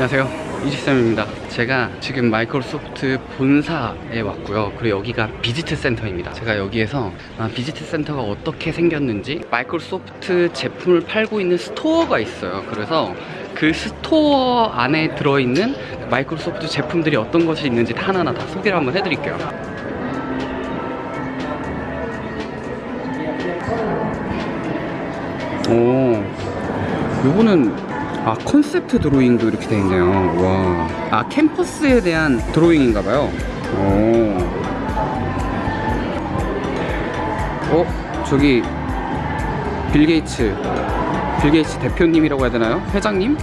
안녕하세요. 이지쌤입니다. 제가 지금 마이크로소프트 본사에 왔고요. 그리고 여기가 visit 센터입니다. 제가 여기에서 아, visit 센터가 어떻게 생겼는지 마이크로소프트 제품을 팔고 있는 스토어가 있어요. 그래서 그 스토어 안에 들어있는 마이크로소프트 제품들이 어떤 것이 있는지 다 하나하나 다 소개를 한번 해드릴게요. 오 요거는 아 컨셉트 드로잉도 이렇게 돼 있네요. 와 아 캠퍼스에 대한 드로잉인가 봐요. 오. 어 저기 빌 게이츠. 빌 게이츠 대표님이라고 해야 되나요? 회장님?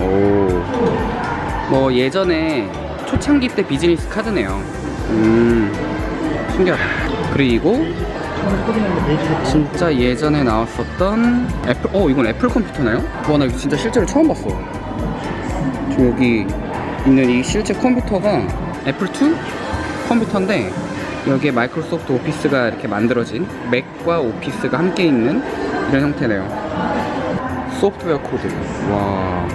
오뭐 예전에 초창기 때 비즈니스 카드네요. 음 신기하다. 그리고 진짜 예전에 나왔었던 애플 어 이건 애플 컴퓨터나요? 와나 이거 진짜 실제로 처음 봤어 지금 여기 있는 이 실제 컴퓨터가 애플2 컴퓨터인데 여기에 마이크로소프트 오피스가 이렇게 만들어진 맥과 오피스가 함께 있는 이런 형태네요. 소프트웨어 코드. 와.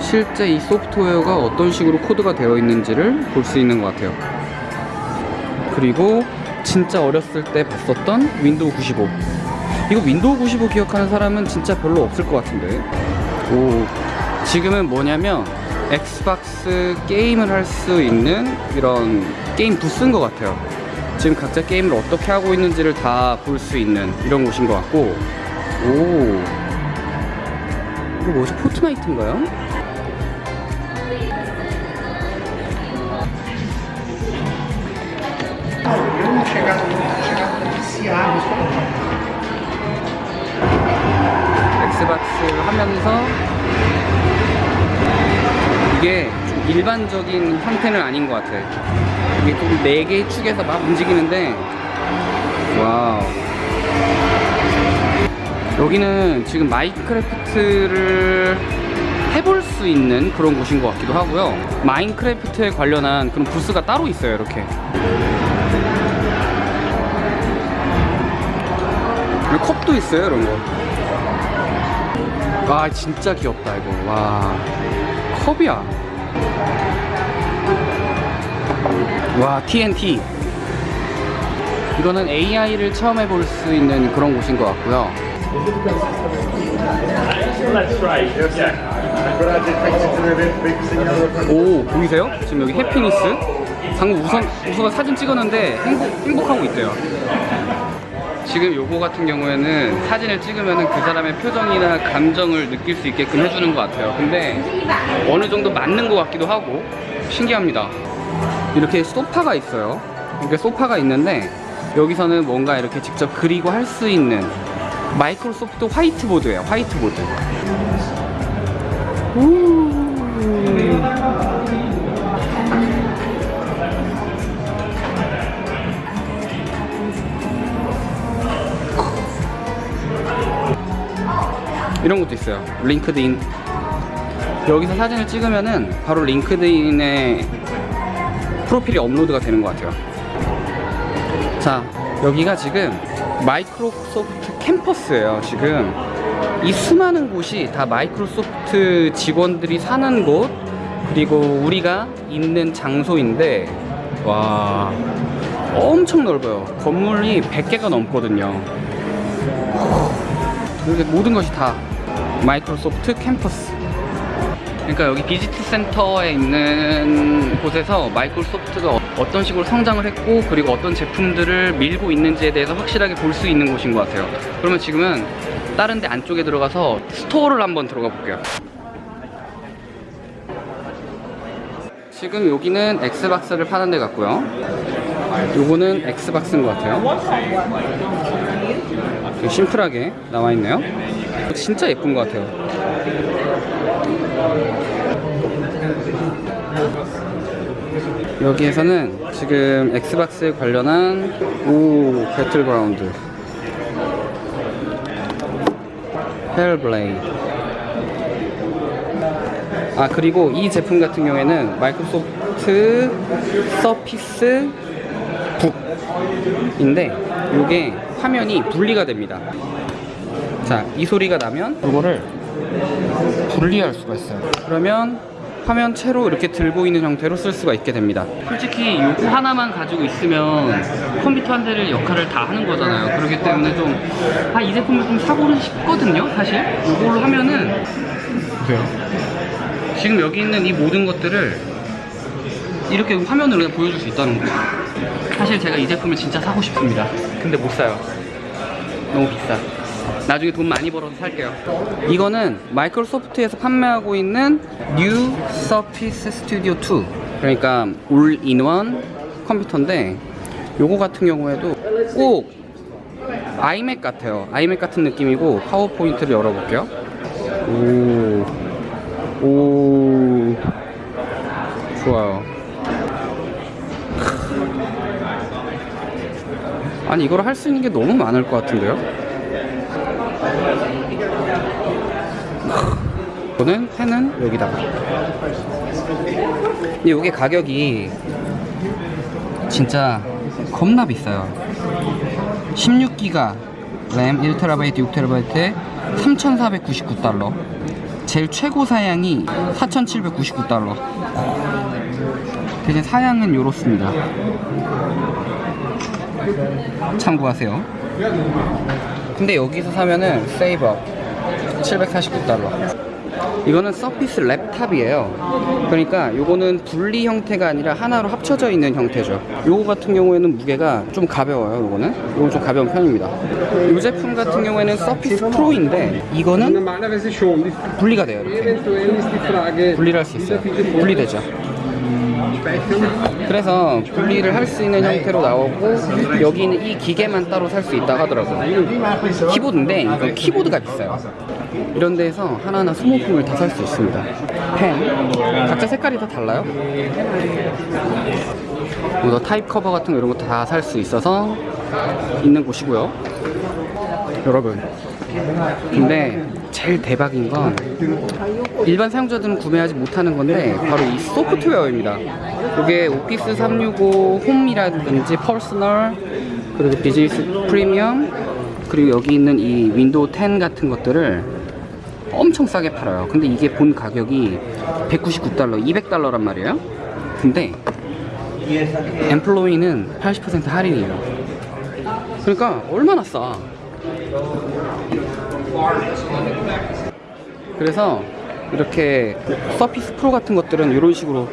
실제 이 소프트웨어가 어떤 식으로 코드가 되어 있는지를 볼 수 있는 것 같아요. 그리고 진짜 어렸을 때 봤었던 윈도우 95 이거 윈도우 95 기억하는 사람은 진짜 별로 없을 것 같은데. 오 지금은 뭐냐면 엑스박스 게임을 할 수 있는 이런 게임 부스인 것 같아요. 지금 각자 게임을 어떻게 하고 있는지를 다 볼 수 있는 이런 곳인 것 같고. 오. 이거 뭐지? 포트나이트인가요? 엑스박스 하면서 이게 좀 일반적인 형태는 아닌 것 같아. 이게 좀 4개의 축에서 막 움직이는데 와우. 여기는 지금 마인크래프트를 해볼 수 있는 그런 곳인 것 같기도 하고요. 마인크래프트에 관련한 그런 부스가 따로 있어요 이렇게 그리고 컵도 있어요 이런 거. 와 진짜 귀엽다 이거. 와 컵이야. 와 TNT. 이거는 AI를 처음 해볼 수 있는 그런 곳인 것 같고요. 오 보이세요? 지금 여기 해피니스 방금 우선 우선 사진 찍었는데 행복 행복하고 있대요. 지금 요거 같은 경우에는 사진을 찍으면 그 사람의 표정이나 감정을 느낄 수 있게끔 해주는 것 같아요. 근데 어느 정도 맞는 것 같기도 하고 신기합니다. 이렇게 소파가 있어요. 이렇게 소파가 있는데 여기서는 뭔가 이렇게 직접 그리고 할 수 있는 마이크로소프트 화이트보드예요. 화이트보드. 우. 이런 것도 있어요. 링크드인. 여기서 사진을 찍으면은 바로 링크드인에 프로필이 업로드가 되는 것 같아요. 자 여기가 지금 마이크로소프트 캠퍼스예요 지금. 이 수많은 곳이 다 마이크로소프트 직원들이 사는 곳 그리고 우리가 있는 장소인데 와 엄청 넓어요. 건물이 100개가 넘거든요. 모든 것이 다 마이크로소프트 캠퍼스. 그러니까 여기 visit 센터에 있는 곳에서 마이크로소프트가 어- 어떤 식으로 성장을 했고 그리고 어떤 제품들을 밀고 있는지에 대해서 확실하게 볼 수 있는 곳인 것 같아요. 그러면 지금은 다른 데 안쪽에 들어가서 스토어를 한번 들어가 볼게요. 지금 여기는 엑스박스를 파는 데 같고요. 요거는 엑스박스인 것 같아요. 심플하게 나와 있네요 진짜 예쁜 것 같아요. 여기에서는 지금 엑스박스에 관련한 오 배틀그라운드. 헬블레이드 아 그리고 이 제품 같은 경우에는 마이크로소프트 서피스 북인데 이게 화면이 분리가 됩니다 자 이 소리가 나면 이거를 분리할 수가 있어요. 그러면 화면 채로 이렇게 들고 있는 형태로 쓸 수가 있게 됩니다. 솔직히 요거 하나만 가지고 있으면 컴퓨터 한 대를 역할을 다 하는 거잖아요. 그렇기 때문에 좀, 아, 이 제품을 좀 사고는 싶거든요, 사실. 요걸로 하면은, 보세요. 지금 여기 있는 이 모든 것들을 이렇게 화면으로 그냥 보여줄 수 있다는 거예요. 사실 제가 이 제품을 진짜 사고 싶습니다. 근데 못 사요. 너무 비싸. 나중에 돈 많이 벌어서 살게요. 이거는 마이크로소프트에서 판매하고 있는 New Surface Studio 2. 그러니까 올인원 컴퓨터인데 요거 같은 경우에도 꼭 아이맥 같아요. 아이맥 같은 느낌이고 파워포인트를 열어볼게요. 오, 오, 좋아요. 아니 이걸 할 수 있는 게 너무 많을 것 같은데요? 저는 펜은 여기다가. 근데 이게 가격이 진짜 겁나 비싸요. 16기가 램 1TB 6TB에 3,499달러. 제일 최고 사양이 4,799달러. 대신 사양은 요렇습니다. 참고하세요. 근데 여기서 사면은 save 749달러. 이거는 서피스 랩탑이에요. 그러니까 요거는 분리 형태가 아니라 하나로 합쳐져 있는 형태죠. 요거 같은 경우에는 무게가 좀 가벼워요. 요거는 요건 좀 가벼운 편입니다. 이 제품 같은 경우에는 서피스 프로인데 이거는 분리가 돼요. 이렇게 분리를 할 수 있어요. 분리되죠. 그래서 분리를 할 수 있는 형태로 나오고 여기는 이 기계만 따로 살 수 있다 하더라고요. 키보드인데 이건 키보드가 비싸요. 이런 데에서 하나하나 소모품을 다 살 수 있습니다. 펜 각자 색깔이 다 달라요. 뭐 타입 커버 같은 거 이런 거 다 살 수 있어서 있는 곳이고요. 여러분 근데 제일 대박인 건 일반 사용자들은 구매하지 못하는 건데 바로 이 소프트웨어입니다. 이게 오피스 365 홈이라든지 Personal 그리고 비즈니스 프리미엄 그리고 여기 있는 이 윈도우 10 같은 것들을 엄청 싸게 팔아요. 근데 이게 본 가격이 199달러, 200달러란 말이에요. 근데 엠플로이는 80% 할인이에요. 그러니까 얼마나 싸? 그래서 이렇게 서피스 프로 같은 것들은 이런 식으로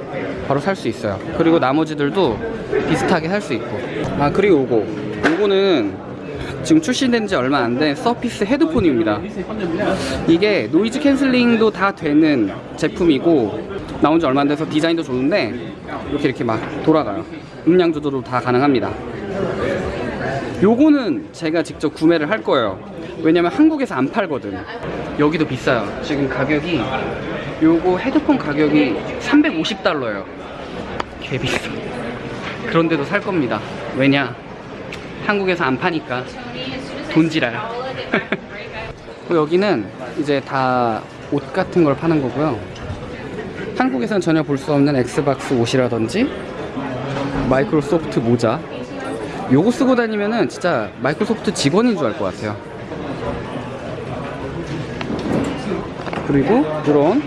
바로 살 수 있어요. 그리고 나머지들도 비슷하게 살 수 있고. 아 그리고 요거 요거는 지금 출시된 지 얼마 안 된 서피스 헤드폰입니다. 이게 noise canceling도 다 되는 제품이고 나온 지 얼마 안 돼서 디자인도 좋은데 이렇게 이렇게 막 돌아가요. 음량 조절도 다 가능합니다. 요거는 제가 직접 구매를 할 거예요. 왜냐면 한국에서 안 팔거든. 여기도 비싸요. 지금 가격이 요거 헤드폰 가격이 350달러예요. 개 비싸. 그런데도 살 겁니다. 왜냐? 한국에서 안 파니까 돈지랄. 여기는 이제 다 옷 같은 걸 파는 거고요. 한국에서는 전혀 볼 수 없는 엑스박스 옷이라든지 마이크로소프트 모자 요거 쓰고 다니면은 진짜 마이크로소프트 직원인 줄 알 것 같아요. 그리고 이런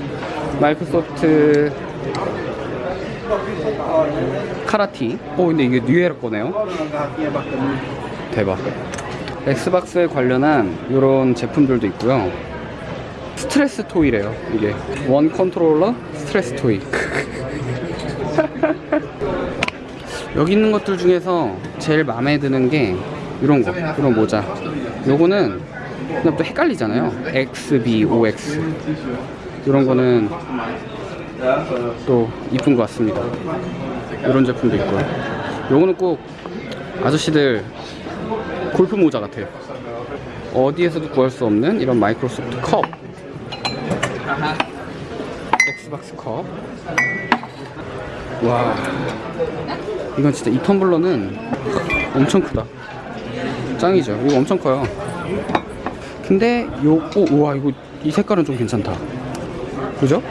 마이크로소프트 카라티. 어 근데 이게 뉴에라 거네요. 대박. 엑스박스에 관련한 이런 제품들도 있고요. stress toy래요. 이게 One controller stress toy. 여기 있는 것들 중에서 제일 마음에 드는 게 이런 거, 이런 모자. 요거는 그냥 또 헷갈리잖아요. XB, OX. 이런 거는 또 이쁜 것 같습니다. 이런 제품도 있고요. 요거는 꼭 아저씨들 골프 모자 같아요. 어디에서도 구할 수 없는 이런 마이크로소프트 컵. 엑스박스 컵. 와. 이건 진짜 이 텀블러는 엄청 크다. 짱이죠. 이거 엄청 커요. 근데 요, 오, 우와, 이거 이 색깔은 좀 괜찮다. 그죠?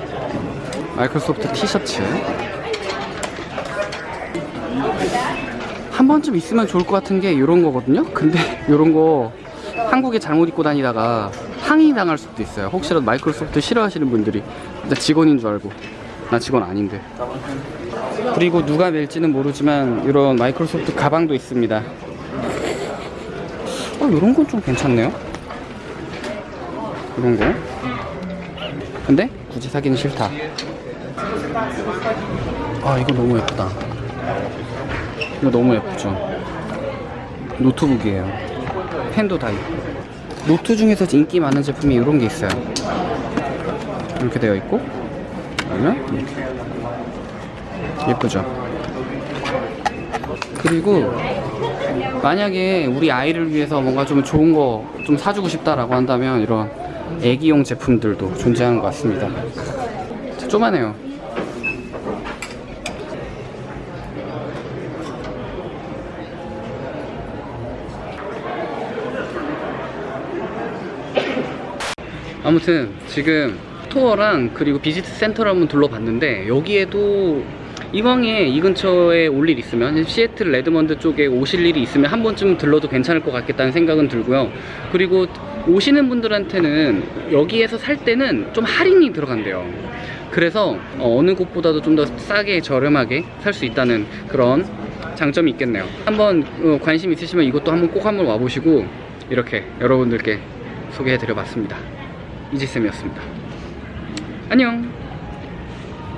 마이크로소프트 티셔츠. 한 번쯤 있으면 좋을 것 같은 게 이런 거거든요. 근데 이런 거 한국에 잘못 입고 다니다가 항의 당할 수도 있어요. 혹시라도 마이크로소프트 싫어하시는 분들이. 나 직원인 줄 알고. 나 직원 아닌데. 그리고 누가 멜지는 모르지만 이런 마이크로소프트 가방도 있습니다. 어 이런 건 좀 괜찮네요. 이런 거. 근데 굳이 사기는 싫다 아 이거 너무 예쁘다. 이거 너무 예쁘죠? 노트북이에요. 펜도 다 있고. 노트 중에서 인기 많은 제품이 이런 게 있어요. 이렇게 되어 있고. 그러면 이렇게. 예쁘죠? 그리고 만약에 우리 아이를 위해서 뭔가 좀 좋은 거 좀 사주고 싶다라고 한다면 이런 애기용 제품들도 존재하는 것 같습니다. 쪼만해요 아무튼 지금 store랑 그리고 visit center를 한번 둘러봤는데 여기에도 이왕에 이 근처에 올 일 있으면 시애틀 레드먼드 쪽에 오실 일이 있으면 한 번쯤 들러도 괜찮을 것 같겠다는 생각은 들고요. 그리고 오시는 분들한테는 여기에서 살 때는 좀 할인이 들어간대요 그래서 어, 어느 곳보다도 좀 더 싸게 저렴하게 살 수 있다는 그런 장점이 있겠네요. 한번 어, 관심 있으시면 이것도 한번 꼭 한번 와보시고 이렇게 여러분들께 소개해 드려 봤습니다. 이지쌤이었습니다. 안녕